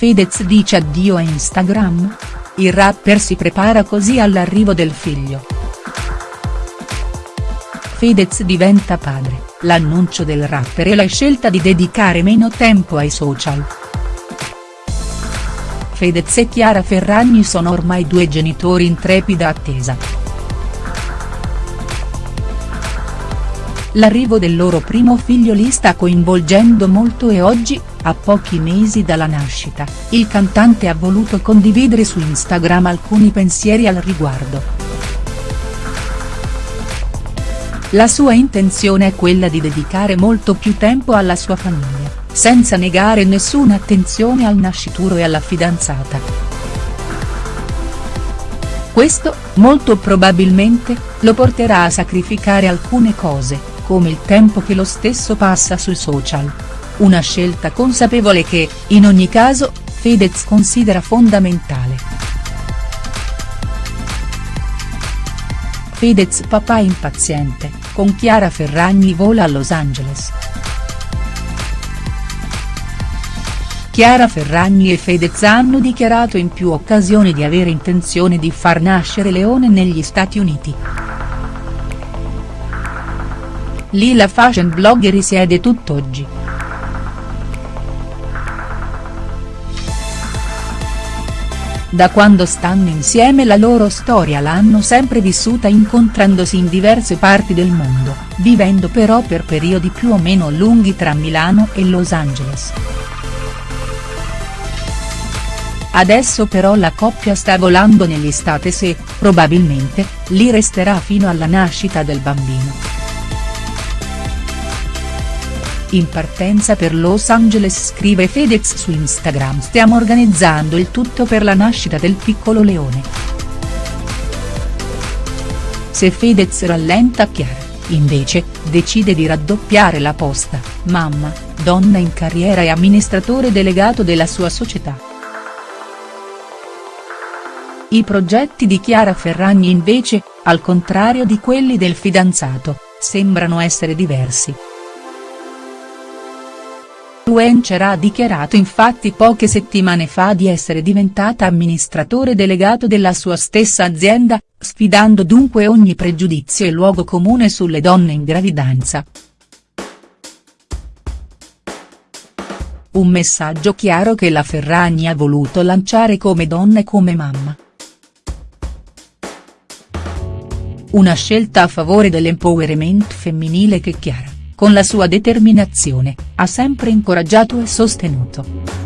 Fedez dice addio a Instagram? Il rapper si prepara così all'arrivo del figlio. Fedez diventa padre, l'annuncio del rapper e la scelta di dedicare meno tempo ai social. Fedez e Chiara Ferragni sono ormai due genitori in trepida attesa. L'arrivo del loro primo figlio li sta coinvolgendo molto e oggi, a pochi mesi dalla nascita, il cantante ha voluto condividere su Instagram alcuni pensieri al riguardo. La sua intenzione è quella di dedicare molto più tempo alla sua famiglia, senza negare nessuna attenzione al nascituro e alla fidanzata. Questo, molto probabilmente, lo porterà a sacrificare alcune cose, come il tempo che lo stesso passa sui social. Una scelta consapevole che, in ogni caso, Fedez considera fondamentale. Fedez papà impaziente, con Chiara Ferragni vola a Los Angeles. Chiara Ferragni e Fedez hanno dichiarato in più occasioni di avere intenzione di far nascere Leone negli Stati Uniti. Lì la fashion blogger risiede tutt'oggi. Da quando stanno insieme la loro storia l'hanno sempre vissuta incontrandosi in diverse parti del mondo, vivendo però per periodi più o meno lunghi tra Milano e Los Angeles. Adesso però la coppia sta volando negli States e, probabilmente, lì resterà fino alla nascita del bambino. In partenza per Los Angeles scrive Fedez su Instagram stiamo organizzando il tutto per la nascita del piccolo leone. Se Fedez rallenta Chiara, invece, decide di raddoppiare la posta, mamma, donna in carriera e amministratore delegato della sua società. I progetti di Chiara Ferragni invece, al contrario di quelli del fidanzato, sembrano essere diversi. Influencer ha dichiarato infatti poche settimane fa di essere diventata amministratore delegato della sua stessa azienda, sfidando dunque ogni pregiudizio e luogo comune sulle donne in gravidanza. Un messaggio chiaro che la Ferragni ha voluto lanciare come donna e come mamma. Una scelta a favore dell'empowerment femminile che Chiara con la sua determinazione, ha sempre incoraggiato e sostenuto.